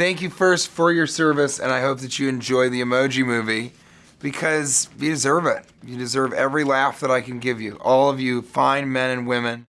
Thank you first for your service, and I hope that you enjoy the Emoji Movie because you deserve it. You deserve every laugh that I can give you. All of you fine men and women.